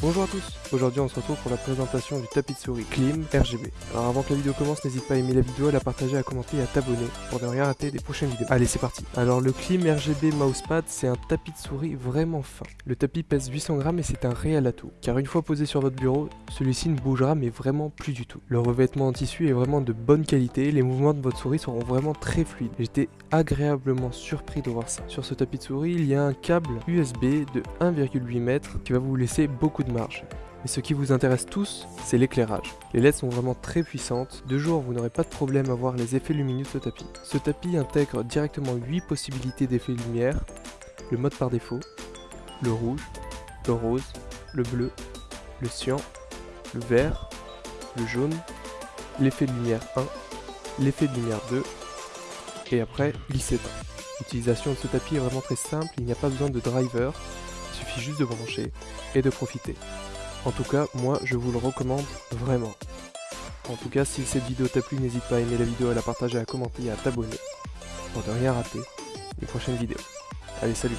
Bonjour à tous, aujourd'hui on se retrouve pour la présentation du tapis de souris Klim RGB. Alors avant que la vidéo commence, n'hésite pas à aimer la vidéo, à la partager, à commenter et à t'abonner pour ne rien rater des prochaines vidéos. Allez c'est parti Alors le Klim RGB Mousepad c'est un tapis de souris vraiment fin. Le tapis pèse 800 grammes et c'est un réel atout, car une fois posé sur votre bureau, celui-ci ne bougera mais vraiment plus du tout. Le revêtement en tissu est vraiment de bonne qualité, les mouvements de votre souris seront vraiment très fluides. J'étais agréablement surpris de voir ça. Sur ce tapis de souris, il y a un câble USB de 1,8 m qui va vous laisser beaucoup de marge. Mais ce qui vous intéresse tous, c'est l'éclairage. Les LED sont vraiment très puissantes, de jour vous n'aurez pas de problème à voir les effets lumineux de ce tapis. Ce tapis intègre directement 8 possibilités d'effets lumière, le mode par défaut, le rouge, le rose, le bleu, le cyan, le vert, le jaune, l'effet de lumière 1, l'effet de lumière 2, et après il s'éteint. L'utilisation de ce tapis est vraiment très simple, il n'y a pas besoin de driver, suffit juste de brancher et de profiter. En tout cas, moi je vous le recommande vraiment. En tout cas, si cette vidéo t'a plu, n'hésite pas à aimer la vidéo, à la partager, à commenter et à t'abonner pour ne rien rater des prochaines vidéos. Allez, salut